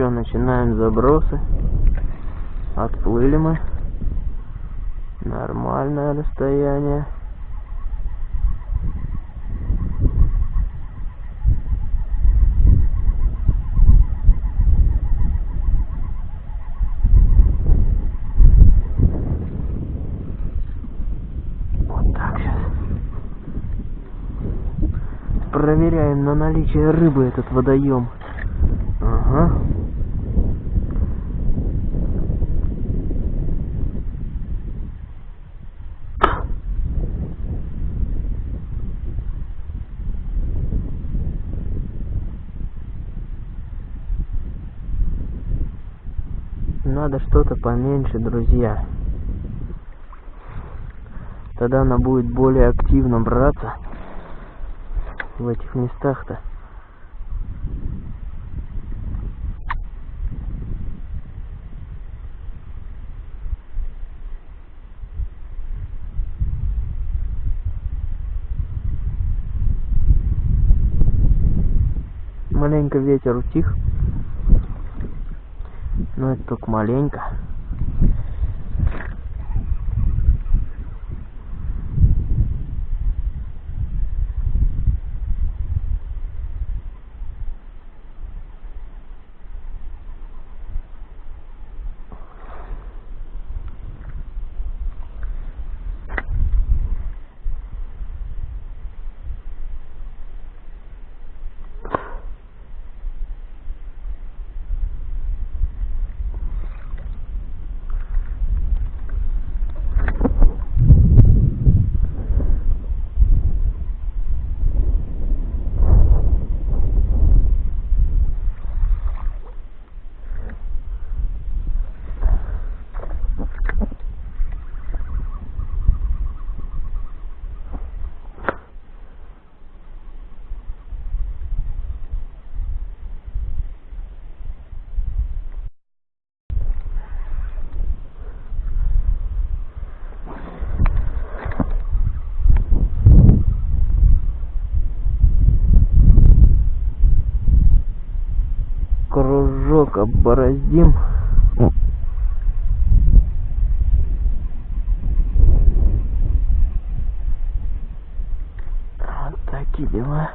что, начинаем забросы. Отплыли мы. Нормальное расстояние. Проверяем на наличие рыбы этот водоем. Ага. Надо что-то поменьше, друзья. Тогда она будет более активно браться в этих местах-то. Маленько ветер утих. Но это только маленько. Кружок оббороздим. Вот такие дела.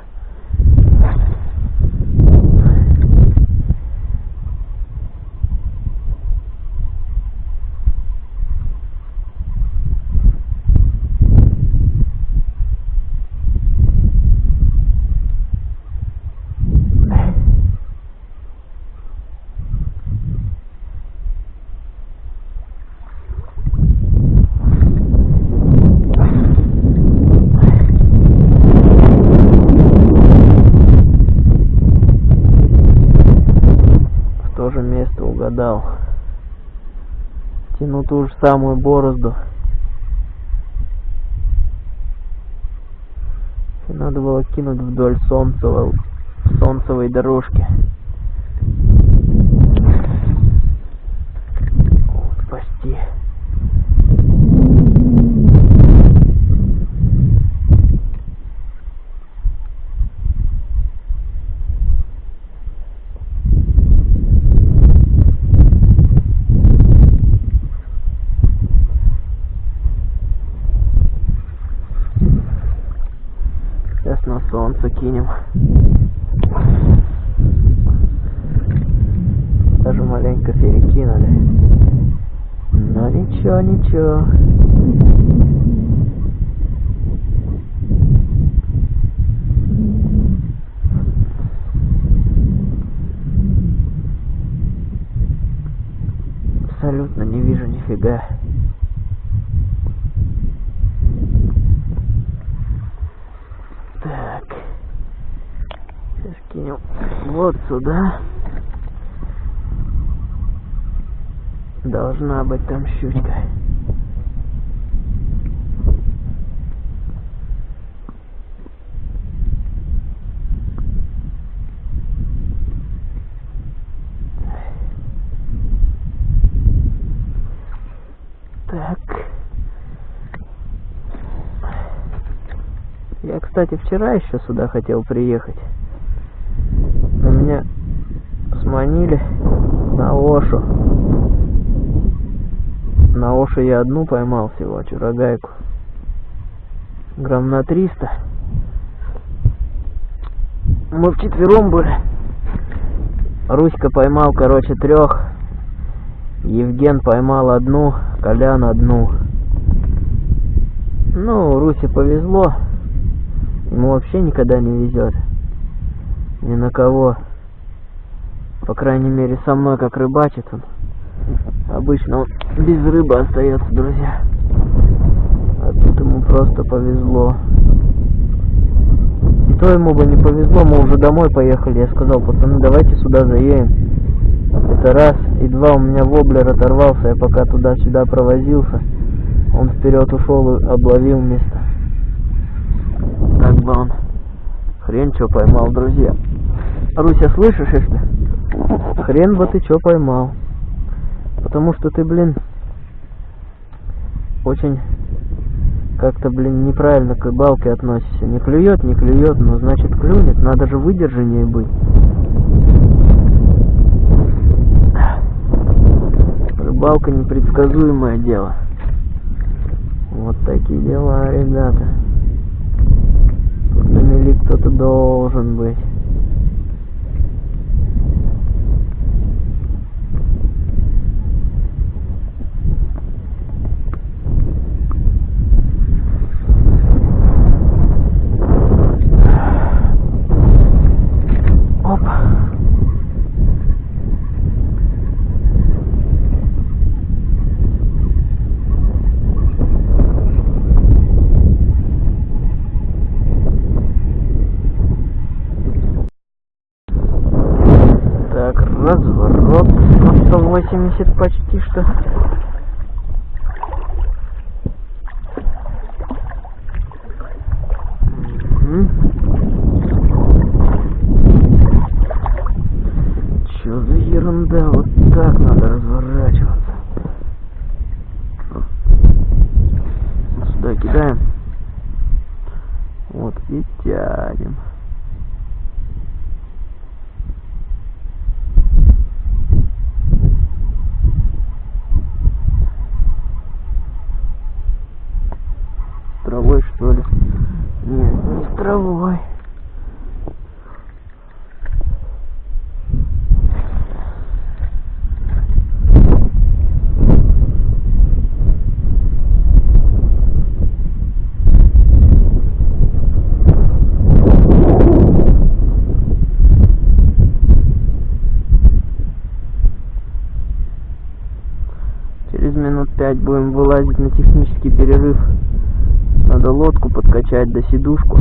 В то же место угадал. Тяну ту же самую борозду. Надо было кинуть вдоль солнцевой, солнцевой дорожки. Вот, спасти. Сейчас на солнце кинем. Даже маленько перекинули. Но ничего, ничего. Абсолютно не вижу нифига. Так. Сейчас кинем вот сюда. Должна быть там щучка. Так. Я, кстати, вчера еще сюда хотел приехать. Меня с Приманили на Ошу. На Ошу я одну поймал всего, чурогайку. Грамм на 300. Мы вчетвером были. Руська поймал, короче, трех. Евген поймал одну, Колян одну. Ну, Русе повезло. Ему вообще никогда не везет. Ни на кого. По крайней мере, со мной как рыбачит он. Обычно он без рыбы остается, друзья. А тут ему просто повезло. И то ему бы не повезло, мы уже домой поехали. Я сказал, пацаны, давайте сюда заедем. Это раз. И два, у меня воблер оторвался, я пока туда-сюда провозился. Он вперед ушел и обловил место. Так бы он хрен что поймал, друзья. Руся, слышишь, если? Хрен бы ты что поймал. Потому что ты, блин, очень как-то, блин, неправильно к рыбалке относишься. Не клюет, не клюет, но значит клюнет. Надо же выдержаннее быть. Рыбалка непредсказуемое дело. Вот такие дела, ребята. Тут на мели кто-то должен быть. Опа. Так, разворот на 180 почти что. Мгм. Чё за ерунда? Вот так надо разворачиваться. Сюда кидаем. Вот и тянем. С травой что ли? Нет, не с травой. Через минут пять будем вылазить на технический перерыв. Надо лодку подкачать до сидушку.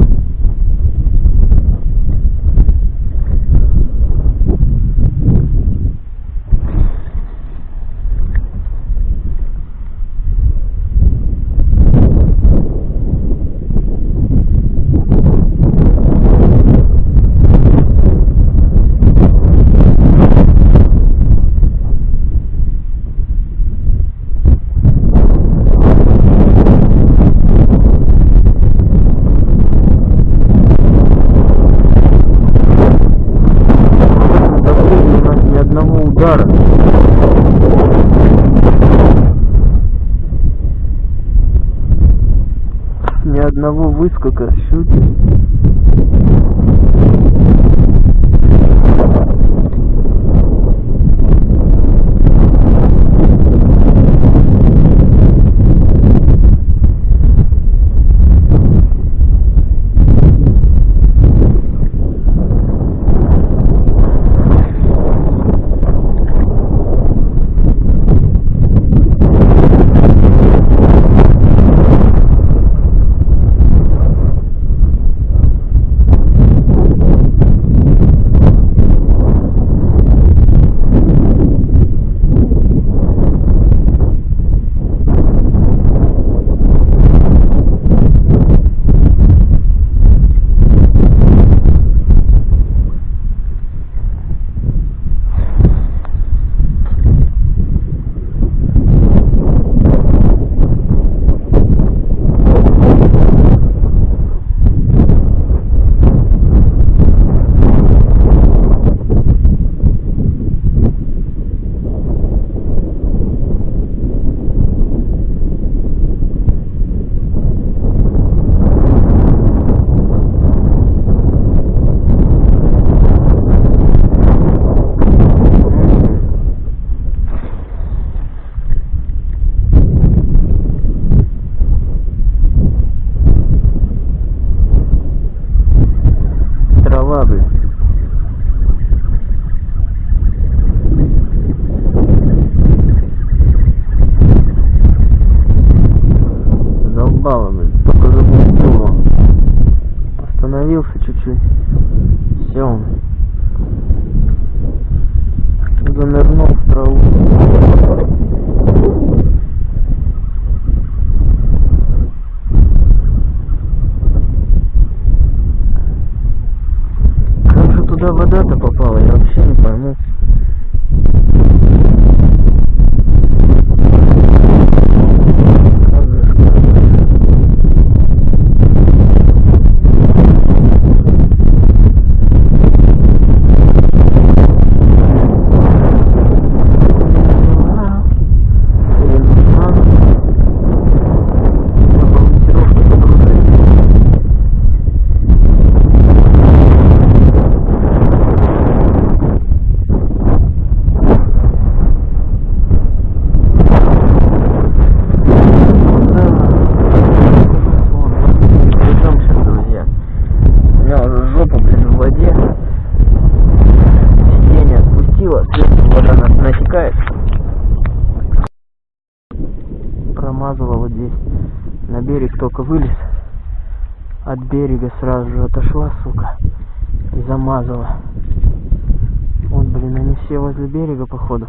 Блин, они все возле берега, походу,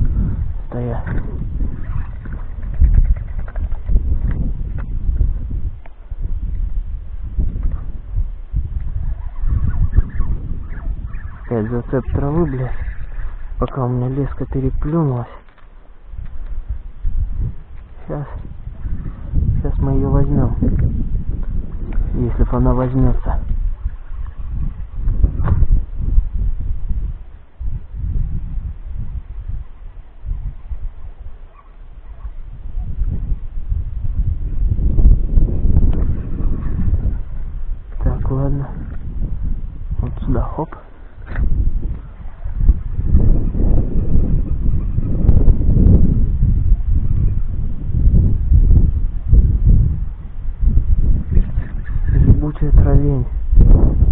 стоят. Опять зацеп травы, блядь. Пока у меня леска переплюнулась. Сейчас. Сейчас мы ее возьмем. Если она возьмется. Так, ладно. Вот сюда, хоп. Ебучая травень.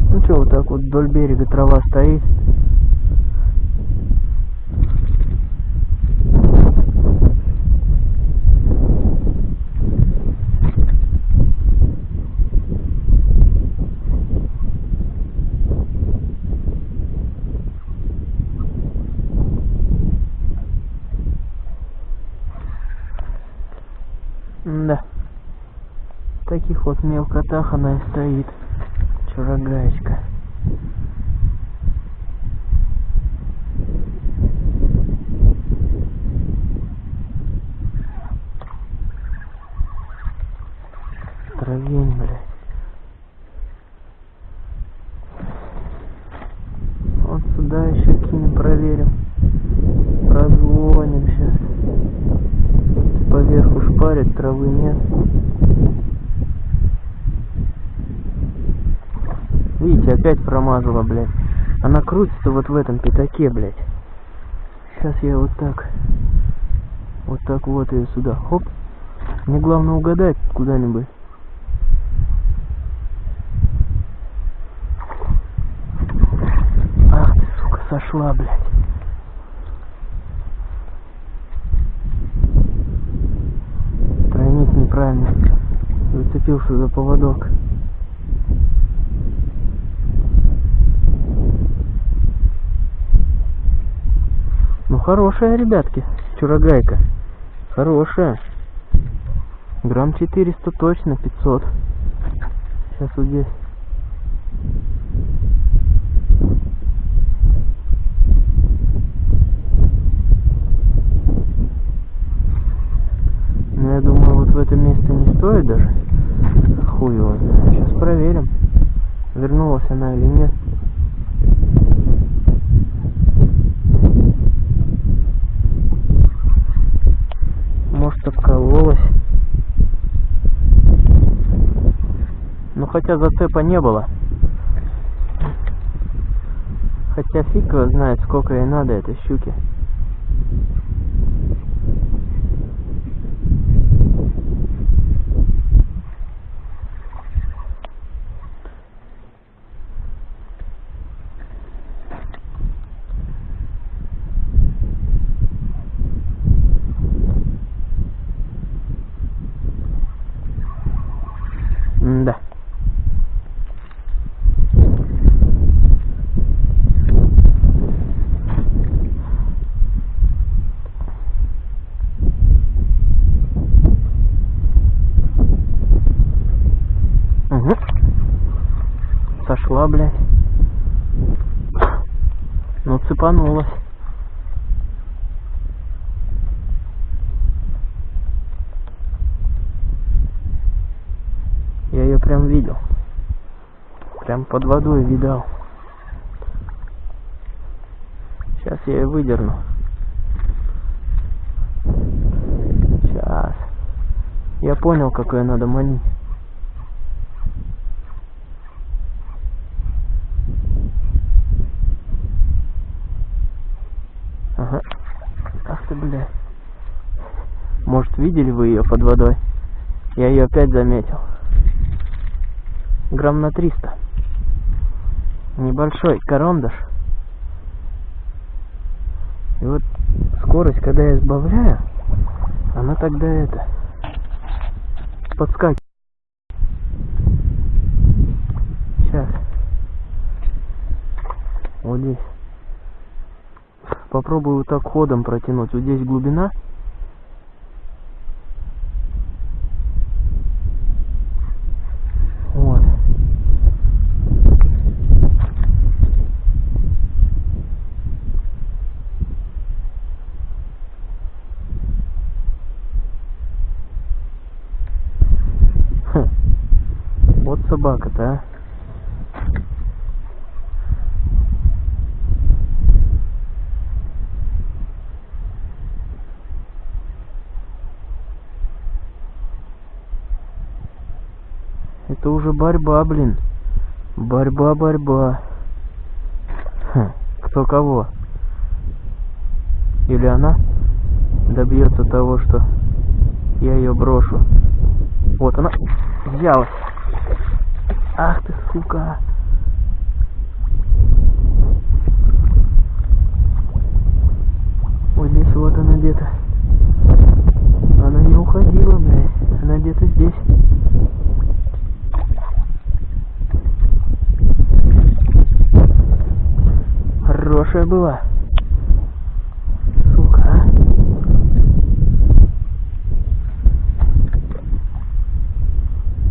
Ну что, вот так вот вдоль берега трава стоит. Да. В таких вот мелкотах она и стоит. Чурагаечка. Травень, блядь. Вот сюда еще кинем, проверим. Прозвоним сейчас. Поверху шпарит, травы нет. Видите, опять промазала, блядь. Она крутится вот в этом пятаке, блядь. Сейчас я вот так. Вот так вот ее сюда. Хоп. Мне главное угадать куда-нибудь. Ах ты, сука, сошла, блядь. Тройник неправильно. Зацепился за поводок. Хорошая, ребятки, чурагайка. Хорошая. Грамм 400 точно, 500. Сейчас вот здесь. Ну, я думаю, вот в это место не стоит даже. Хуй его. Сейчас проверим, вернулась она или нет. Обкололась. Ну, хотя зацепа не было. Хотя фиг его знает, сколько ей надо этой щуки. Да. Угу. Сошла, блядь. Ну, цепанулась. Я ее прям видел. Прям под водой видал. Сейчас я ее выдерну. Сейчас. Я понял, как ее надо манить. Ага. Ах ты, бля. Может, видели вы ее под водой? Я ее опять заметил. Грамм на 300. Небольшой корондаш. И вот скорость, когда я сбавляю, она тогда это подскакивает. Сейчас. Вот здесь. Попробую вот так ходом протянуть. Вот здесь глубина. Вот. Хм. Вот собака-то, а. Это уже борьба, блин. Борьба, борьба. Хм, кто кого? Или она добьется того, что я ее брошу. Вот она взялась. Ах ты, сука. Вот здесь вот она где-то. Она не уходила, блядь. Она где-то здесь. Хорошая была. Сука, а?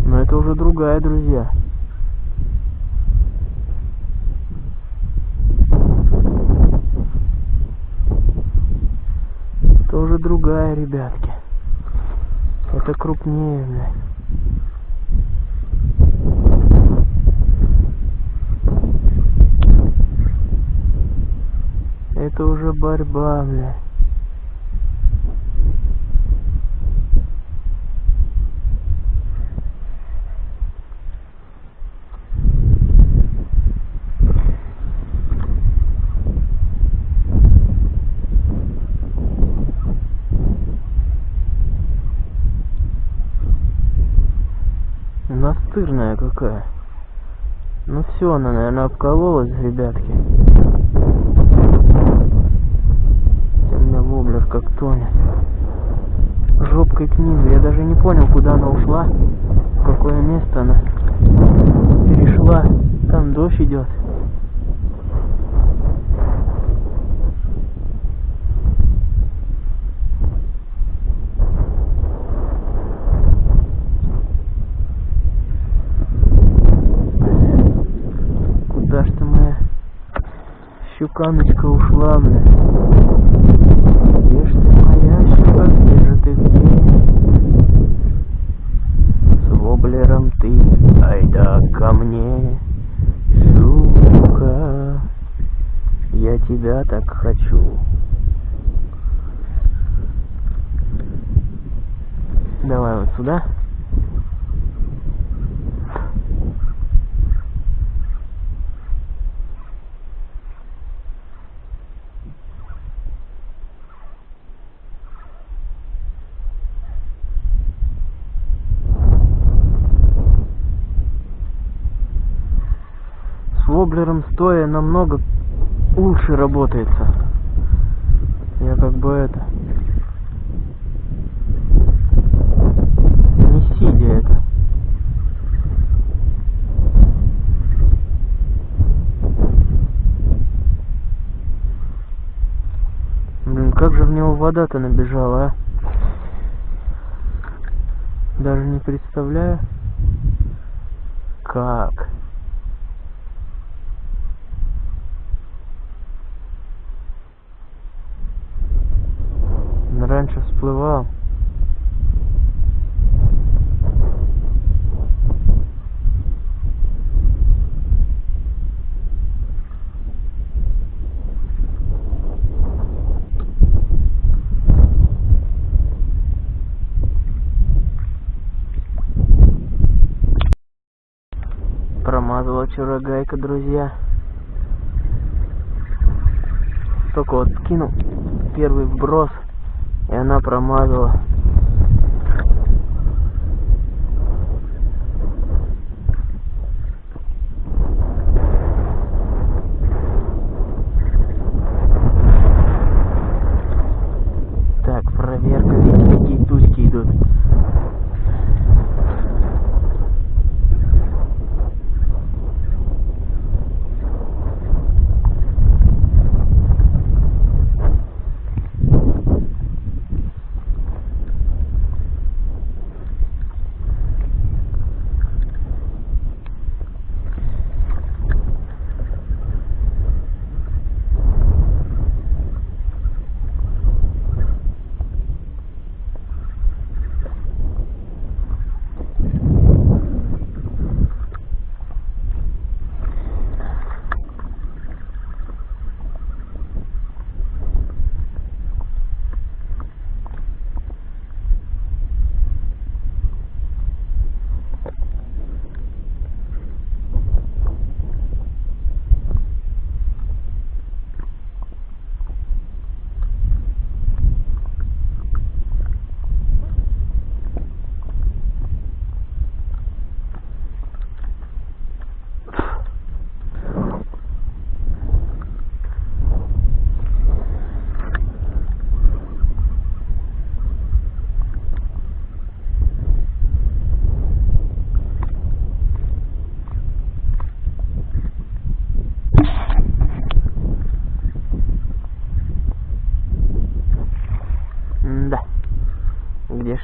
Но это уже другая, друзья. Это уже другая, ребятки. Это крупнее, блядь. Это уже борьба, бля. Настырная какая. Ну все, она, наверное, обкололась, ребятки. Хотя у меня воблер как тонет. Жопкой к низу. Я даже не понял, куда она ушла. В какое место она перешла. Там дождь идет. Куда ж ты моя щуканочка ушла, бля? Где ж ты моя щука, где же ты где? С воблером ты, айда ко мне, щука, я тебя так хочу. Давай вот сюда. С воблером стоя намного лучше работается. Я как бы это... Не сидя это. Блин, как же в него вода-то набежала, а? Даже не представляю. Как? Он всплывал. Промазала гайка, друзья. Только вот кинул первый вброс, и она промазала.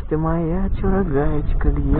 Ты моя чурагаечка, где?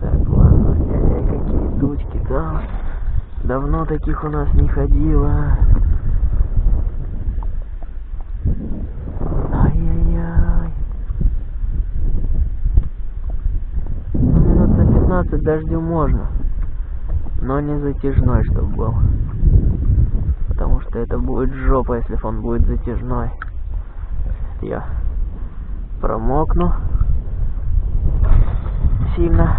Так, ладно, ай-яй, какие тучки там. Таких у нас не ходило. Ай-яй-яй. Ну, минут на 15 дождю можно. Но не затяжной, чтобы был. Потому что это будет жопа, если он будет затяжной. Я промокну сильно.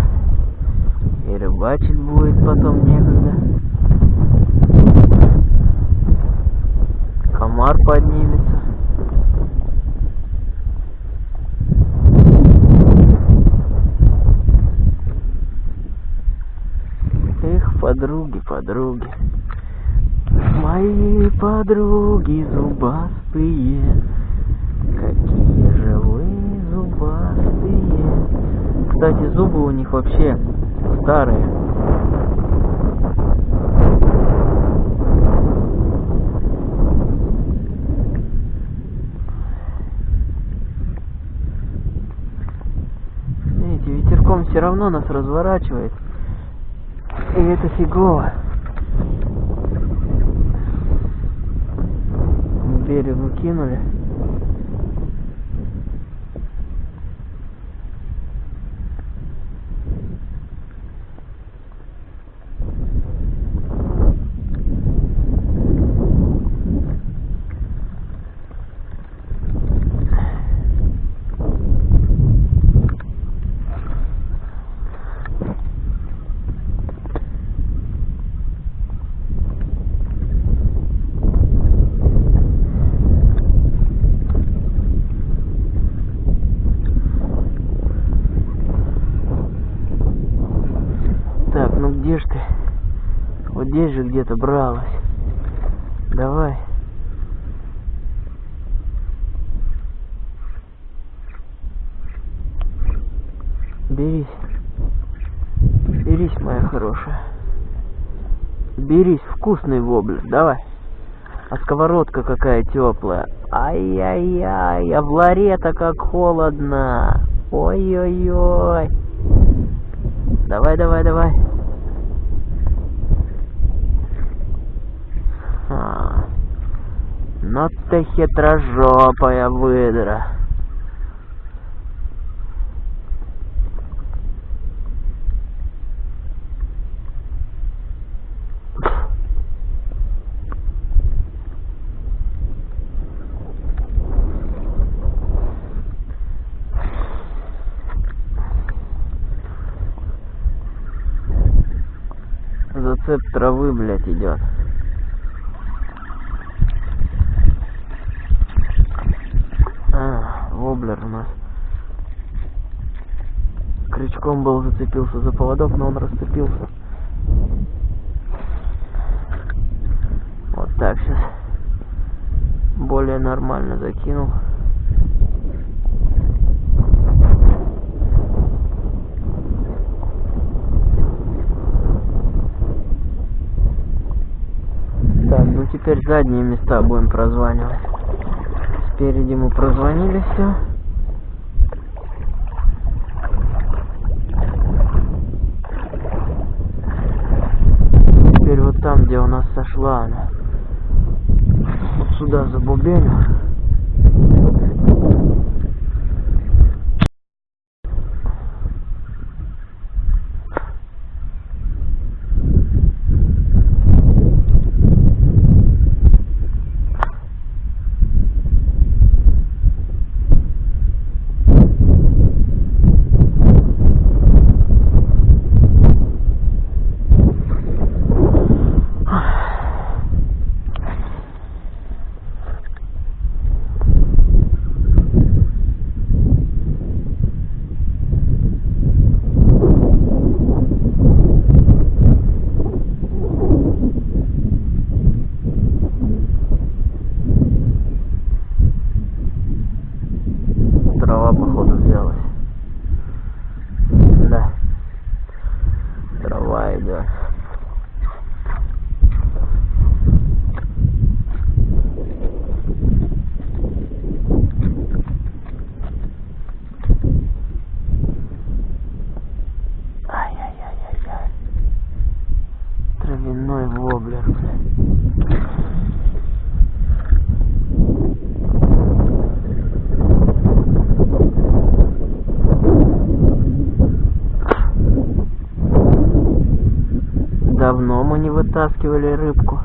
И рыбачить будет потом некогда. Комар поднимется. Эх, подруги, подруги. Мои подруги зубастые. Какие же вы зубастые. Кстати, зубы у них вообще старые. Видите, ветерком все равно нас разворачивает. И это фигово. Берегу кинули. Так, ну где ж ты? Вот здесь же где-то бралась. Давай. Берись. Берись, моя хорошая. Берись, вкусный воблер, давай. А сковородка какая теплая. Ай-яй-яй, а в ларе-то как холодно. Ой-ой-ой. Давай, давай, давай. А, ну ты хитрожопая выдра. Зацеп травы, блядь, идет. А, воблер у нас. Крючком был зацепился за поводок, но он расцепился. Вот так сейчас. Более нормально закинул. Так, ну теперь задние места будем прозванивать. Спереди мы прозвонили все. Теперь вот там, где у нас сошла она. Вот сюда забубеню. Вытаскивали рыбку.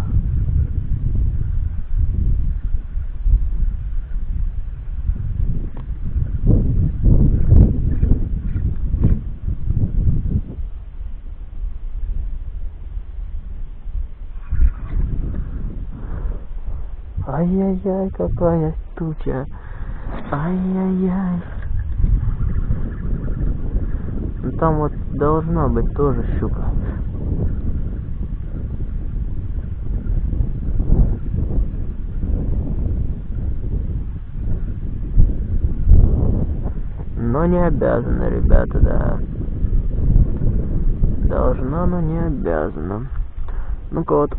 Ай-яй-яй, какая туча. Ай-яй-яй. Ну там вот должна быть тоже щука. Но не обязана, ребята, да. Должна, но не обязана. Ну-ка вот,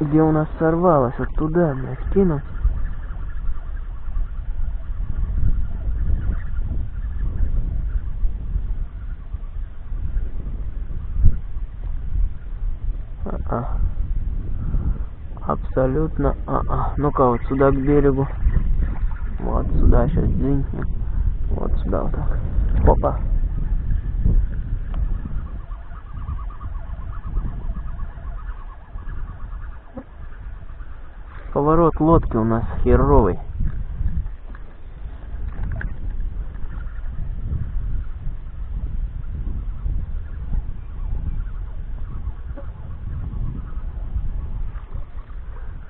где у нас сорвалось, вот туда, блядь, кинуть. А-а. Абсолютно а-а. Ну-ка вот сюда к берегу. Вот сюда сейчас дзинькнем. Вот сюда вот так. Опа. Поворот лодки у нас херовый.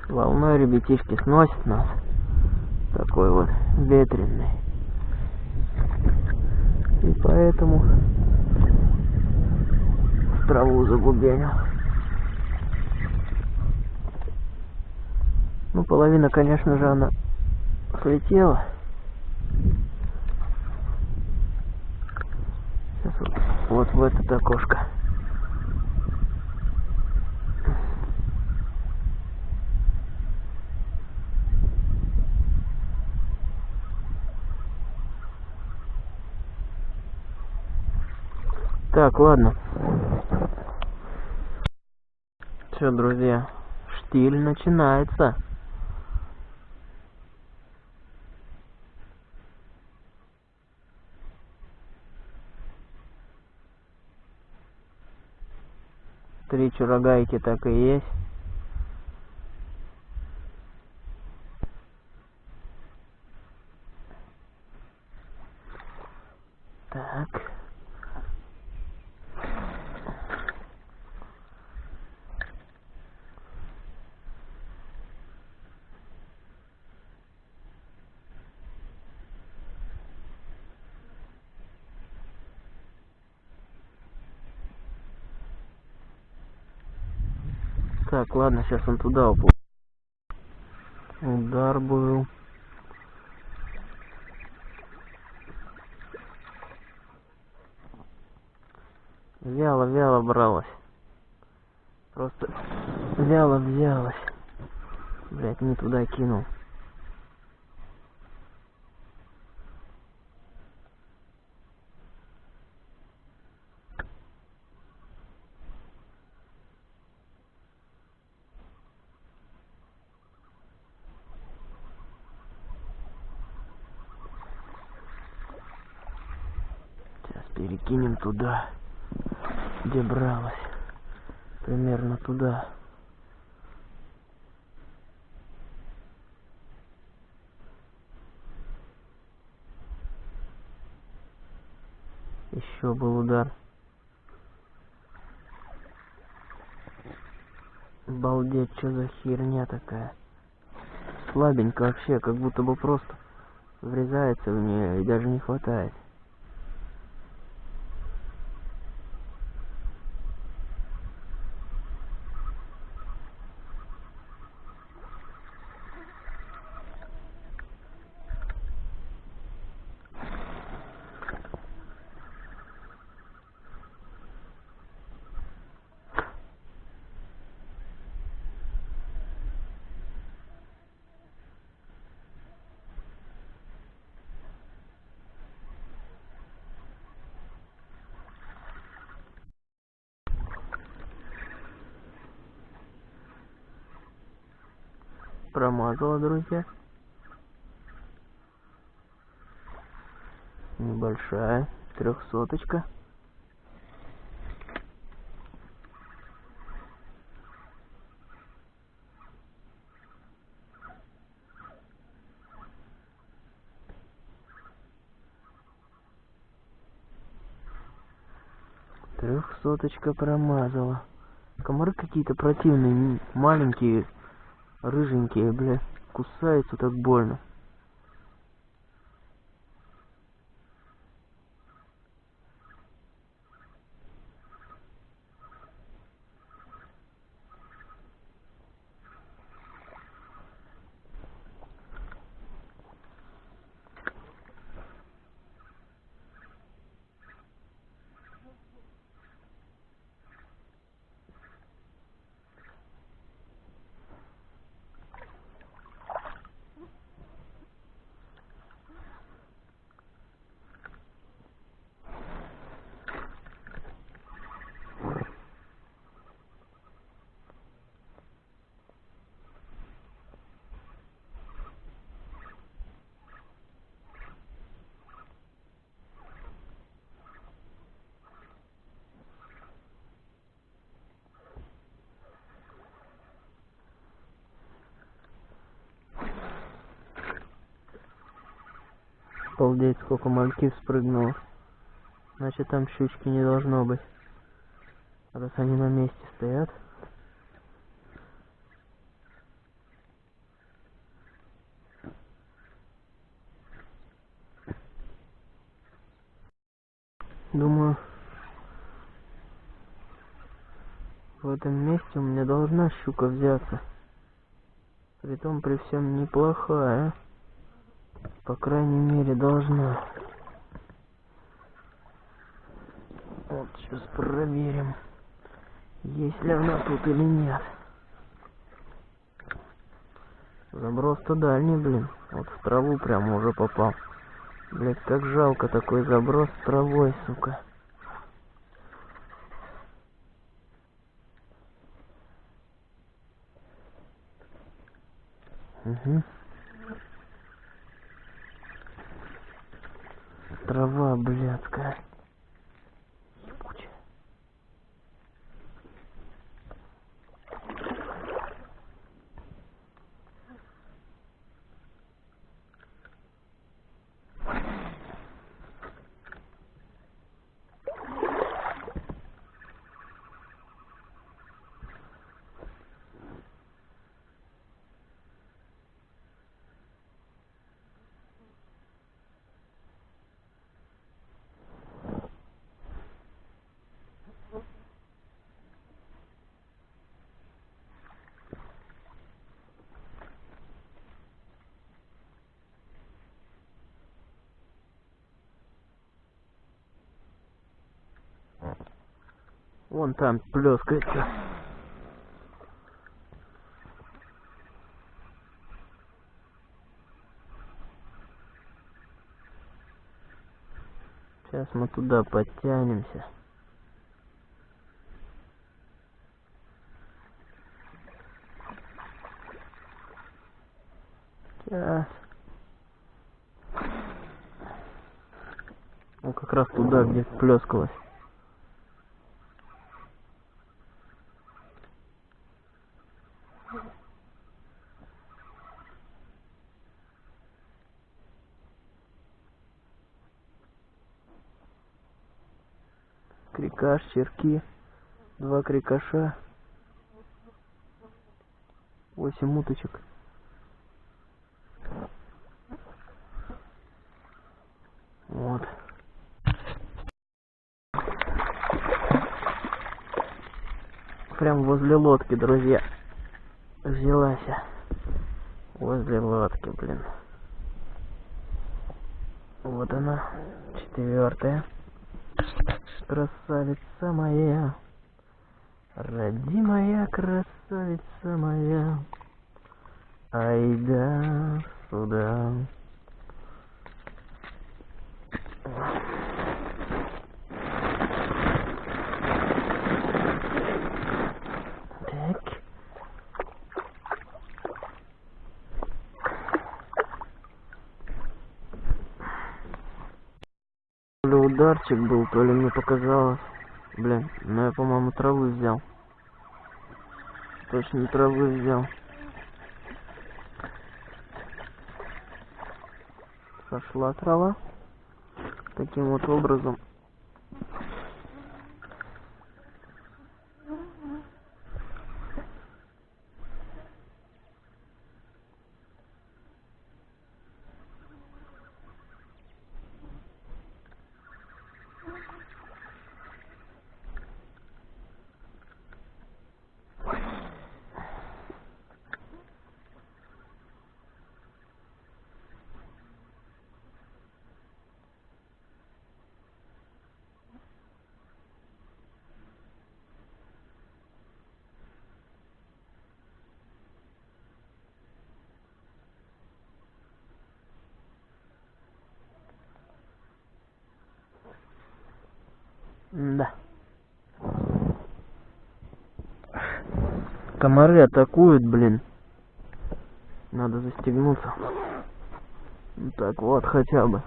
Волной ребятишки сносит нас. Такой вот ветреный. И поэтому в траву загубенил. Ну, половина, конечно же, она слетела. Сейчас вот, вот в это окошко. Так, ладно. Все, друзья, штиль начинается. Три чурагайки так и есть. Так. Так, ладно, сейчас он туда уплыл. Удар был. Вяло-вяло бралась. Просто вяло взялась. Блять, не туда кинул. Сейчас перекинем туда, где бралась. Примерно туда. Еще был удар. Балдеть, что за херня такая. Слабенько вообще, как будто бы просто врезается в нее и даже не хватает. Промазала, друзья. Небольшая трехсоточка. Трехсоточка промазала. Комары какие-то противные, маленькие, рыженькие, бля. Кусаются так больно. Сколько мальки спрыгнуло. Значит, там щучки не должно быть. Раз они на месте стоят. Думаю, в этом месте у меня должна щука взяться. Притом при всем неплохая. По крайней мере, должна. Вот, сейчас проверим, есть ли она тут или нет. Заброс-то дальний, блин. Вот в траву прямо уже попал. Блять, как жалко такой заброс с травой, сука. Угу. Трава блядская. Вон там плескается. Сейчас мы туда подтянемся. Сейчас. Ну как раз туда, где плескалась. Черки, два крикаша, восемь уточек. Вот. Прям возле лодки, друзья. Взялась. Возле лодки, блин. Вот она, четвертая. Красавица моя, родимая красавица моя, ай да сюда. Так. То ли ударчик был, то ли мне показалось. Блин, ну я, по-моему, травы взял. Точно травы взял. Пошла трава. Таким вот образом. Да. Комары атакуют, блин. Надо застегнуться. Ну так вот, хотя бы.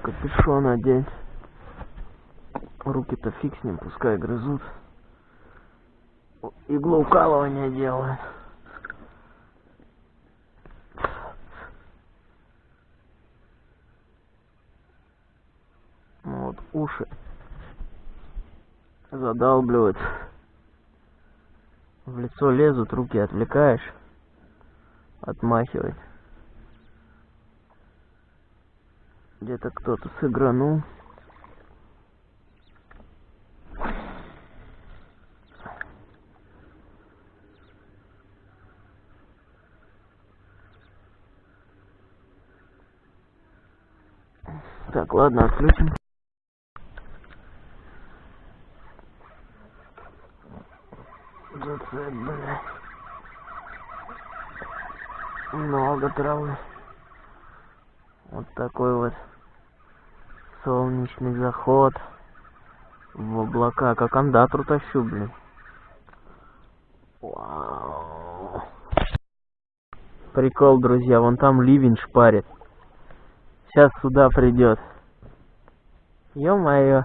Капюшон одень. Руки-то фиг с ним, пускай грызут. Иглоукалывание делают. Вот уши задалбливают. В лицо лезут, руки отвлекаешь, отмахивать. Где-то кто-то сыгранул. Так, ладно, отключим. Блядь. Много травы. Вот такой вот солнечный заход в облака. Как андатру тащу, блин. Вау. Прикол, друзья, вон там ливень шпарит. Сейчас сюда придет. Ё-моё.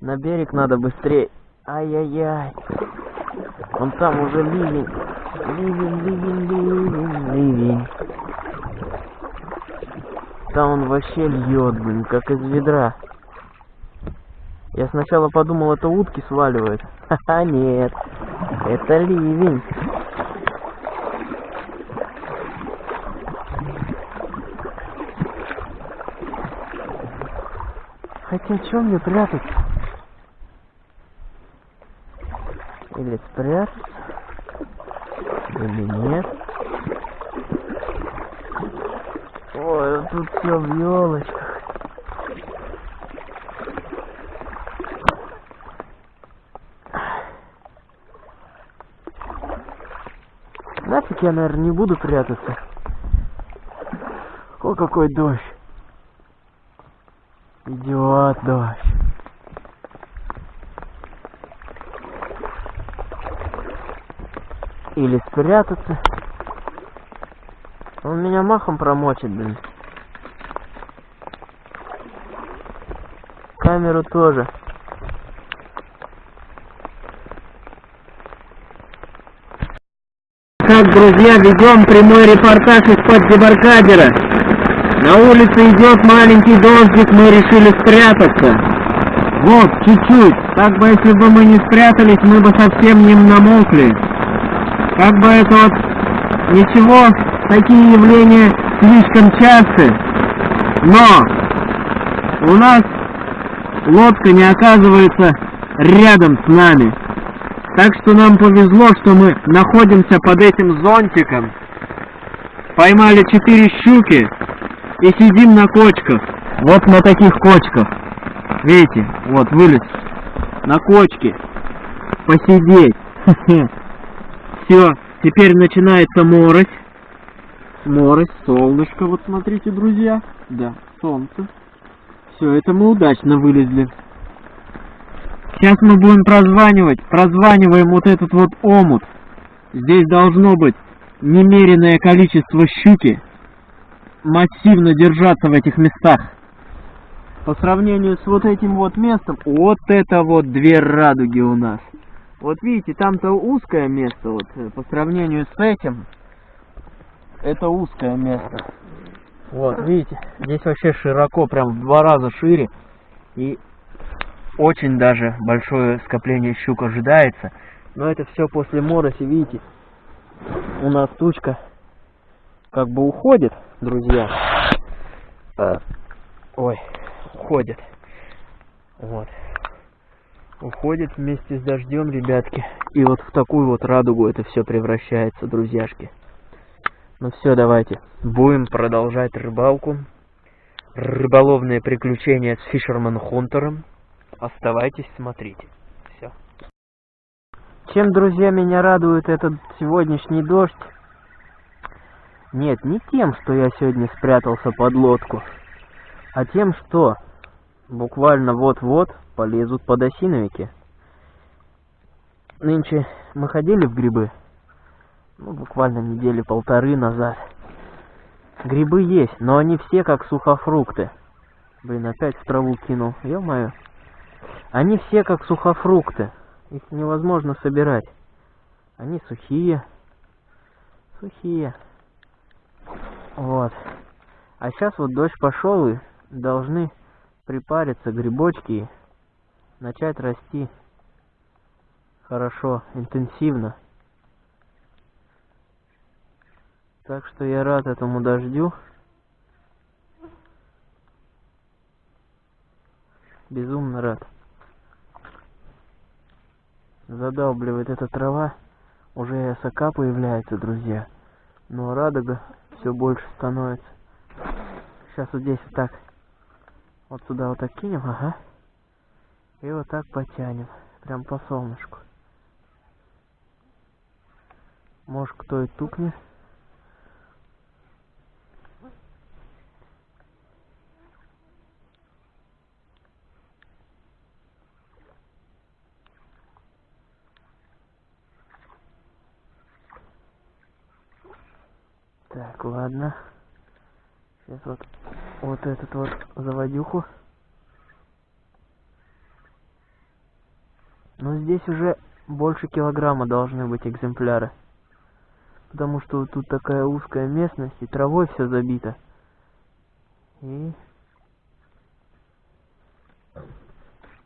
На берег надо быстрее. Ай-яй-яй. Вон там уже ливень. Ливень, ливень, ливень, ливень. Там он вообще льет, блин, как из ведра. Я сначала подумал, это утки сваливают. Ха-ха, нет. Это ливень. Хотя, чем мне прятаться? Или спрятаться? Или нет? Ой, тут все в елочках. Нафиг я, наверное, не буду прятаться. О, какой дождь. Идиот дождь. Или спрятаться. Он меня махом промочит, блин. Камеру тоже. Так, друзья, ведем прямой репортаж из-под дебаркадера. На улице идет маленький дождик, мы решили спрятаться. Вот, чуть-чуть. Так бы, если бы мы не спрятались, мы бы совсем не намокли. Как бы это вот... Ничего, такие явления слишком часты. Но у нас лодка не оказывается рядом с нами. Так что нам повезло, что мы находимся под этим зонтиком. Поймали четыре щуки и сидим на кочках. Вот на таких кочках. Видите, вот вылез на кочке. Посидеть. Все, теперь начинается морось. Морось, солнышко, вот смотрите, друзья. Да, солнце. Все, это мы удачно вылезли. Сейчас мы будем прозванивать. Прозваниваем вот этот вот омут. Здесь должно быть немеренное количество щуки. Массивно держаться в этих местах. по сравнению с вот этим вот местом, вот это вот две радуги у нас. Вот видите, там-то узкое место, вот э, по сравнению с этим, это узкое место. Вот, видите, здесь вообще широко, прям в два раза шире. И очень даже большое скопление щук ожидается. Но это все после мороси, видите, у нас тучка как бы уходит, друзья. А, ой, уходит. Вот. Уходит вместе с дождем, ребятки. И вот в такую вот радугу это все превращается, друзьяшки. Ну все, давайте. Будем продолжать рыбалку. Рыболовные приключения с Фишерман Хунтером. Оставайтесь, смотрите. Все. Чем, друзья, меня радует этот сегодняшний дождь? Нет, не тем, что я сегодня спрятался под лодку, а тем, что буквально вот-вот полезут подосиновики. Нынче мы ходили в грибы, ну, буквально недели полторы назад. Грибы есть, но они все как сухофрукты. Блин, опять в траву кинул, ё-моё. Они все как сухофрукты. Их невозможно собирать. Они сухие. Сухие. Вот. А сейчас вот дождь пошел и должны припариться грибочки начать расти хорошо, интенсивно. Так что я рад этому дождю. Безумно рад. Задалбливает эта трава. Уже и осока появляется, друзья. Но радуга все больше становится. Сейчас вот здесь вот так. Вот сюда вот так кинем, ага. И вот так потянем. Прям по солнышку. Может кто и тукнет. Так, ладно. Сейчас вот, вот этот вот заводюху. Но здесь уже больше килограмма должны быть экземпляры. Потому что тут такая узкая местность, и травой все забито. И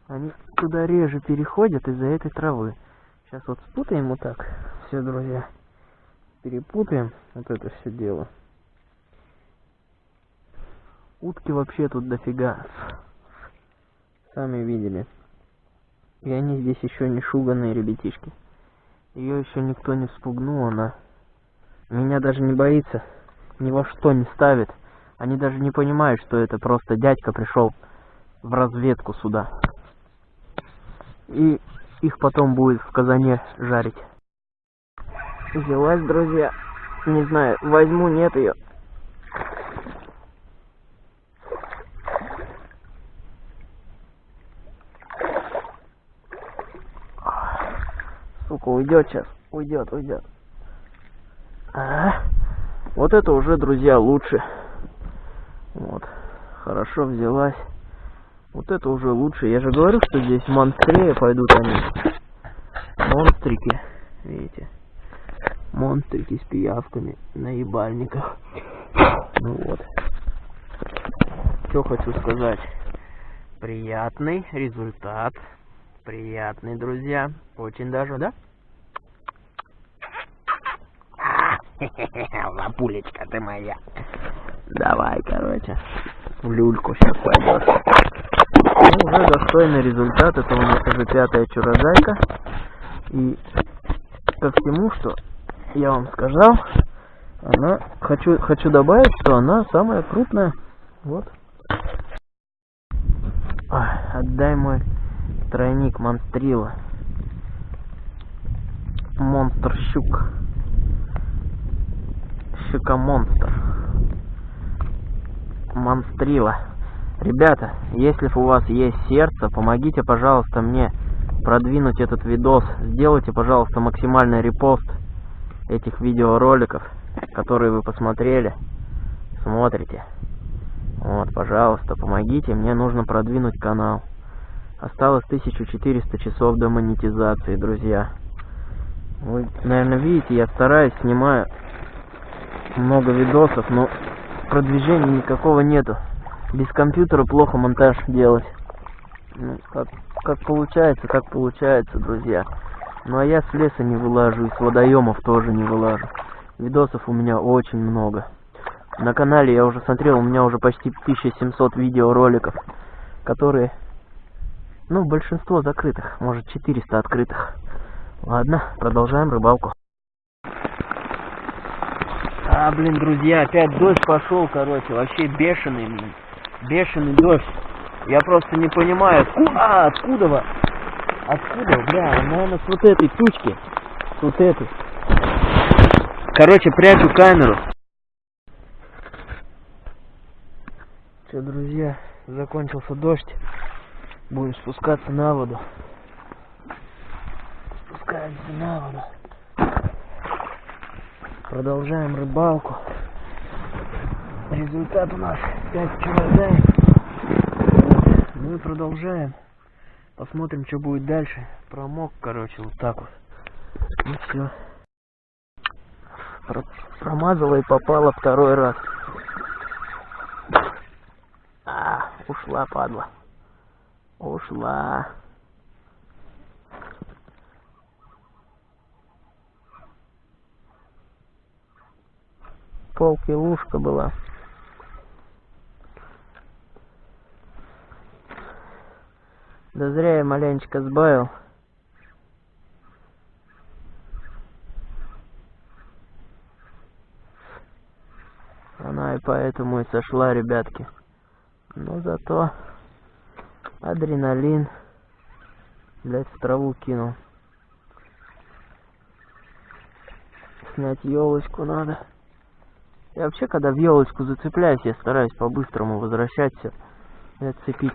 они туда реже переходят из-за этой травы. Сейчас вот спутаем вот так. Все, друзья перепутаем вот это все дело. Утки вообще тут дофига. Сами видели. И они здесь еще не шуганные ребятишки. Ее еще никто не вспугнул, она меня даже не боится, ни во что не ставит. Они даже не понимают, что это просто дядька пришел в разведку сюда. И их потом будет в казане жарить взялась, друзья. Не знаю, возьму, нет ее. Сука, уйдет сейчас. Уйдет, уйдет. А, вот это уже, друзья, лучше. Вот. Хорошо взялась. Вот это уже лучше. Я же говорю, что здесь монстрее пойдут они. Монстрики. Видите? монстрики с пиявками на ебальниках. Ну вот. Что хочу сказать. Приятный результат. Приятный, друзья. Очень даже, да? Лапулечка ты моя. Давай, короче. В люльку сейчас пойдешь. Ну, уже достойный результат. Это у нас уже пятая чурозайка. И ко всему, что я вам сказал, она хочу хочу добавить, что она самая крупная. Вот. Ой, отдай мой тройник монстрила. Монстр Щука монстр. Монстрила. Ребята, если у вас есть сердце, помогите, пожалуйста, мне продвинуть этот видос. Сделайте, пожалуйста, максимальный репост этих видеороликов, которые вы посмотрели, смотрите. Вот, пожалуйста, помогите, мне нужно продвинуть канал. Осталось 1400 часов до монетизации, друзья. Вы, наверное, видите, я стараюсь, снимаю много видосов, но продвижения никакого нету. Без компьютера плохо монтаж делать. Ну, как, как получается, как получается, друзья. Ну а я с леса не вылажу, и с водоемов тоже не вылажу. Видосов у меня очень много. На канале я уже смотрел, у меня уже почти 1700 видеороликов, которые, ну, большинство закрытых, может 400 открытых. Ладно, продолжаем рыбалку. А, блин, друзья, опять дождь пошел, короче, вообще бешеный, блин. Бешеный дождь. Я просто не понимаю, откуда, а, откуда вы? Откуда, бля, наверное, с вот этой тучки. С вот этой. Короче, прячу камеру. Все, друзья, закончился дождь. Будем спускаться на воду. Спускаемся на воду. Продолжаем рыбалку. Результат у нас 5 килограмм. Мы ну продолжаем. Посмотрим, что будет дальше. Промок, короче, вот так вот. И все. Про промазала и попала второй раз. А, ушла, падла. Ушла. Полки лужка была. Да зря я маленечко сбавил. Она и поэтому и сошла, ребятки. Но зато адреналин, блять, в траву кинул. Снять елочку надо. Я вообще, когда в елочку зацепляюсь, я стараюсь по-быстрому возвращаться и отцепить.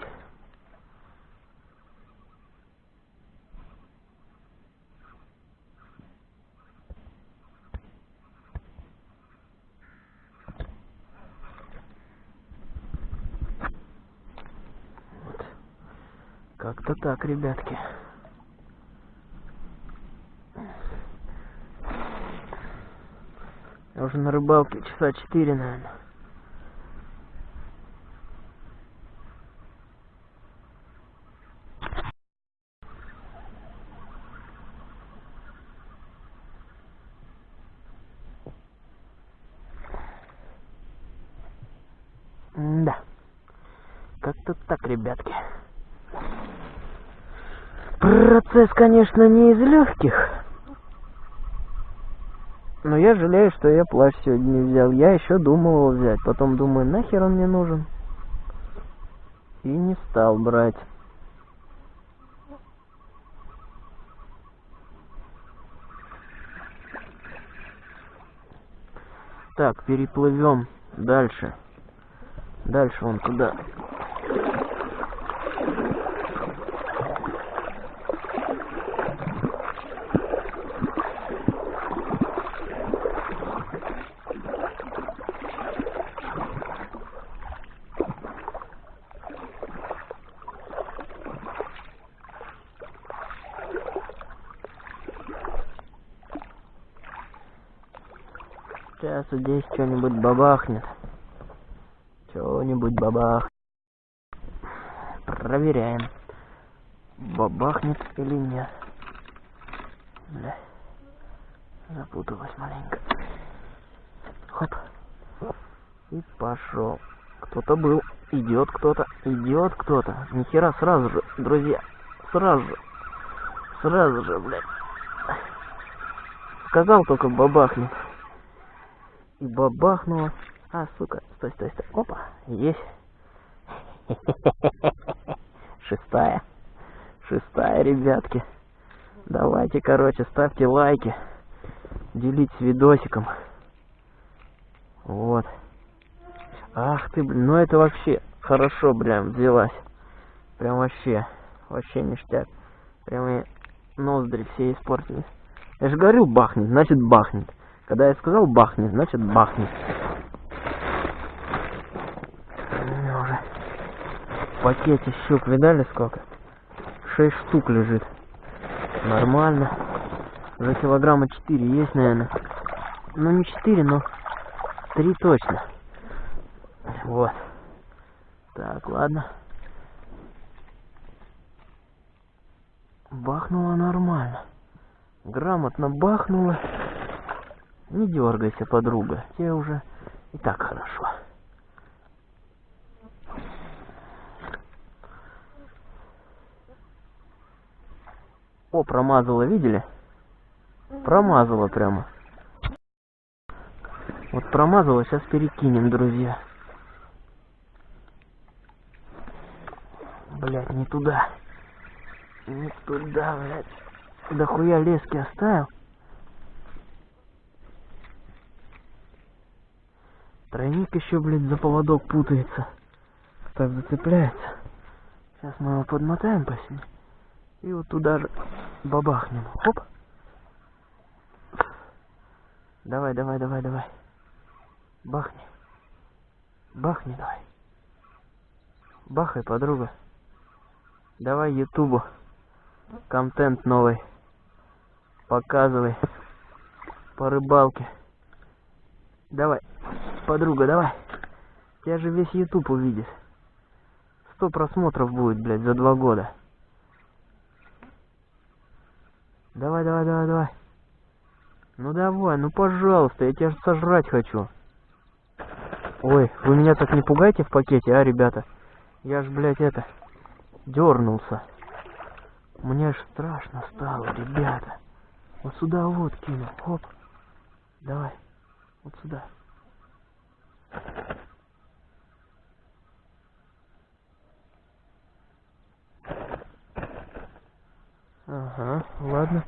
Как-то так, ребятки. Я уже на рыбалке часа четыре, наверное. да. Как-то так, ребятки. Процесс, конечно, не из легких. Я жалею, что я плащ сегодня не взял. Я еще думал его взять. Потом думаю, нахер он мне нужен. И не стал брать. Так, переплывем дальше. Дальше он куда? Сейчас здесь что-нибудь бабахнет. Что-нибудь бабах. Проверяем. Бабахнет или нет. Бля. Запуталась маленько. Хоп. И пошел. Кто-то был. Идет кто-то. Идет кто-то. Нихера сразу же, друзья. Сразу же. Сразу же, блядь. Сказал только бабахнет. И бабахнуло. А, сука, стой, стой, стой. Опа, есть. Шестая. Шестая, ребятки. Давайте, короче, ставьте лайки. Делитесь видосиком. Вот. Ах ты, блин, ну это вообще хорошо, блин, взялась. Прям вообще, вообще ништяк. Прям и ноздри все испортились. Я же говорю бахнет, значит бахнет. Когда я сказал бахнет, значит бахнет. В пакете щук видали сколько? Шесть штук лежит. Нормально. За килограмма четыре есть, наверное. Ну не четыре, но три точно. Вот. Так, ладно. Бахнула нормально. Грамотно бахнула. Не дергайся, подруга. Тебе уже и так хорошо. О, промазала, видели? Промазала прямо. Вот промазала, сейчас перекинем, друзья. Блять, не туда. Не туда, блядь. Да хуя лески оставил. Тройник еще, блядь, за поводок путается. Так зацепляется. Сейчас мы его подмотаем по себе. И вот туда же бабахнем. Хоп. Давай, давай, давай, давай. Бахни. Бахни давай. Бахай, подруга. Давай ютубу. Контент новый. Показывай. По рыбалке. Давай. Подруга, давай. Тебя же весь ютуб увидит. Сто просмотров будет, блядь, за два года. Давай, давай, давай, давай. Ну давай, ну пожалуйста, я тебя сожрать хочу. Ой, вы меня так не пугайте в пакете, а, ребята? Я ж, блядь, это, дернулся. Мне аж страшно стало, ребята. Вот сюда вот кину, хоп. Давай, вот сюда. Ага, ладно.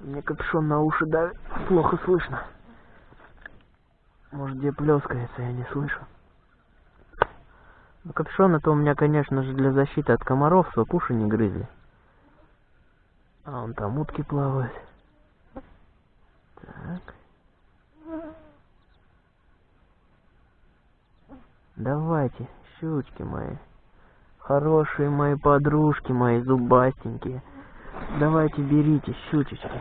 Мне капюшон на уши давит, плохо слышно. Может, где плескается, я не слышу. Ну, капюшон это у меня, конечно же, для защиты от комаров, чтобы уши не грызли. А он там утки плавают. Так. Давайте, щучки мои. Хорошие мои подружки, мои зубастенькие. Давайте берите щучечки.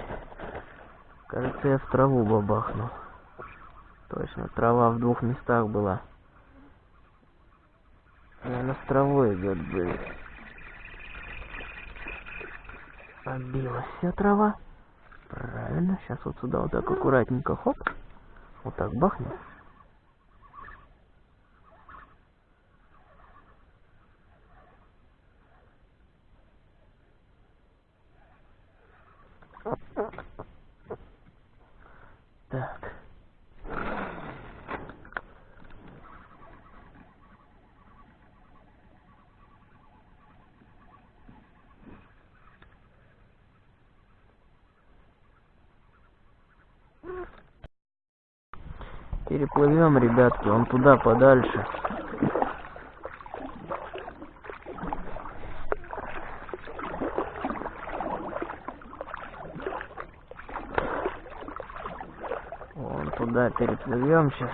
Кажется, я в траву бабахнул. Точно, трава в двух местах была. Наверное, с травой идет блин. Отбилась вся трава. Правильно, сейчас вот сюда вот так аккуратненько, хоп. Вот так бахнем. Так. Переплывем, ребятки, он туда подальше. Вон туда переплывем сейчас.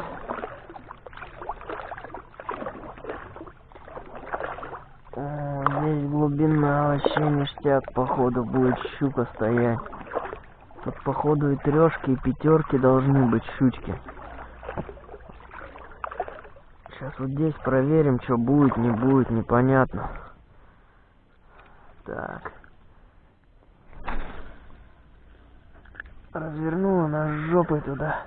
Здесь глубина вообще ништяк, походу, будет щука стоять. Тут, походу, и трешки, и пятерки должны быть щучки. Сейчас вот здесь проверим, что будет, не будет, непонятно. Так. Развернула нас жопой туда.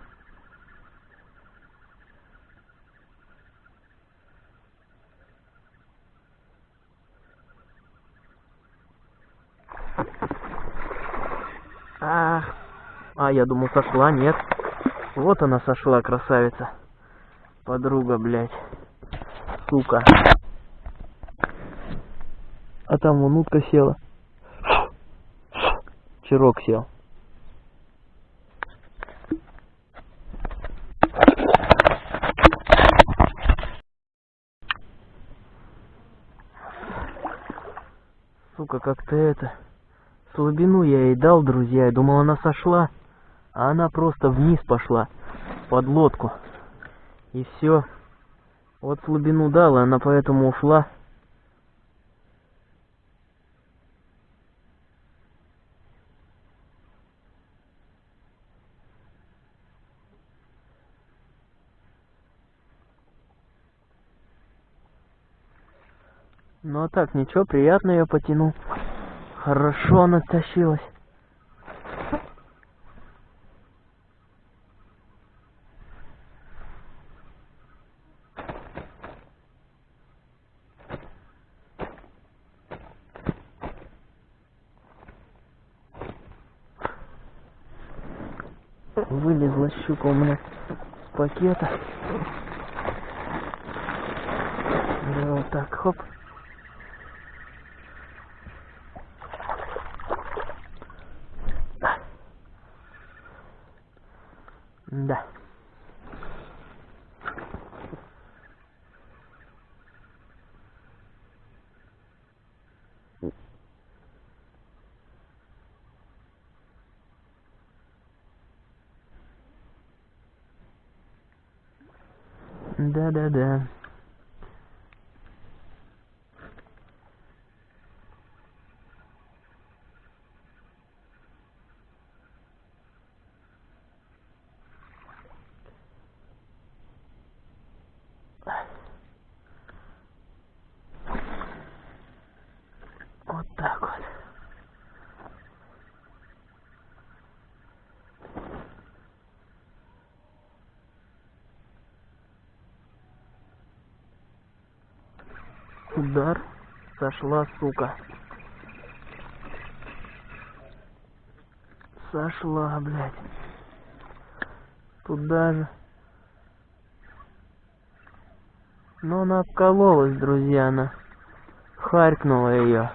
Ах. А, я думал, сошла, нет. Вот она сошла, красавица. Подруга, блядь. Сука. А там вон утка села. Чирок сел. Сука, как-то это... Слабину я ей дал, друзья. Я думал, она сошла а она просто вниз пошла под лодку. И все. Вот слабину дала, она поэтому ушла. Ну а так, ничего, приятно я потянул. Хорошо она тащилась. Вылезла щука у меня с пакета. Да, вот так, хоп. Да. Да-да-да. Вот так вот. Удар. Сошла, сука. Сошла, блядь. Туда же. Но она обкололась, друзья, она. Харкнула ее.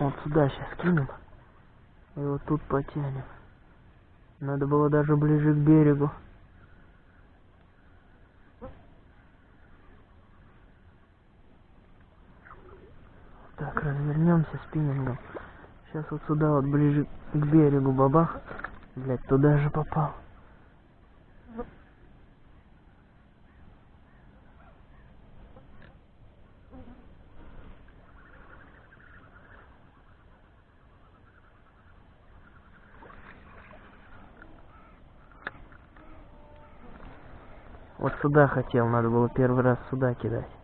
Вот сюда сейчас кинем. И вот тут потянем. Надо было даже ближе к берегу. Так, развернемся спиннингом. Сейчас вот сюда вот ближе к берегу бабах. Блять, туда же попал. Вот сюда хотел, надо было первый раз сюда кидать.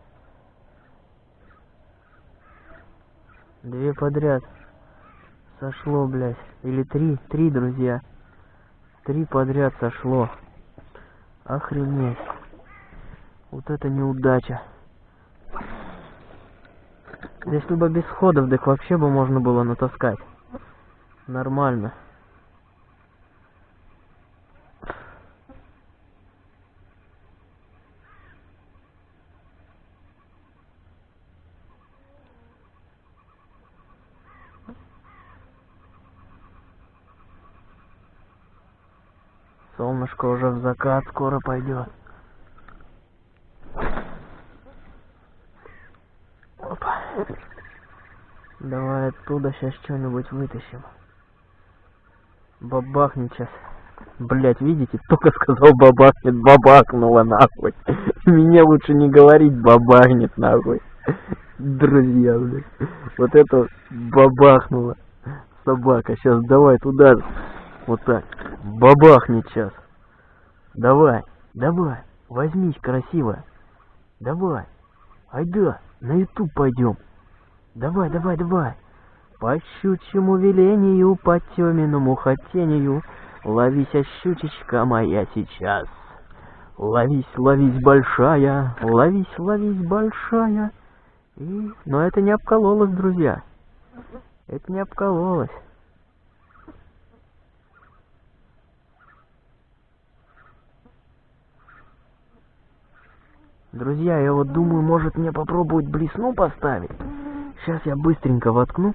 Две подряд. Сошло, блядь. Или три, три, друзья. Три подряд сошло. Охренеть. Вот это неудача. Если бы без ходов, так вообще бы можно было натаскать. Нормально. Солнышко уже в закат скоро пойдет. Опа. Давай оттуда сейчас что-нибудь вытащим. Бабахнет сейчас. Блять, видите, только сказал бабахнет, бабахнула нахуй. Мне лучше не говорить бабахнет нахуй. Друзья, блядь. Вот это бабахнула собака. Сейчас давай туда. Вот так. Бабахнет сейчас. Давай, давай, возьмись красиво. Давай. Айда, на ютуб пойдем. Давай, давай, давай. По щучьему велению, по теменному хотению, Ловись, щучечка моя, сейчас. Ловись, ловись, большая, ловись, ловись, большая. И... Но это не обкололось, друзья. Это не обкололось. Друзья, я вот думаю, может мне попробовать блесну поставить. Сейчас я быстренько воткну.